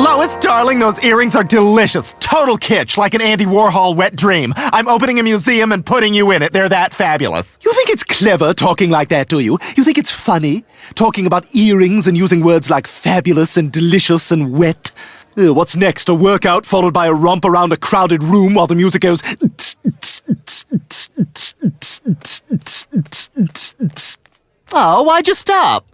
Lois, darling, those earrings are delicious. Total kitsch, like an Andy Warhol wet dream. I'm opening a museum and putting you in it. They're that fabulous. You think it's clever talking like that, do you? You think it's funny? Talking about earrings and using words like fabulous and delicious and wet? Uh, what's next? A workout followed by a romp around a crowded room while the music goes. Oh, why'd you stop?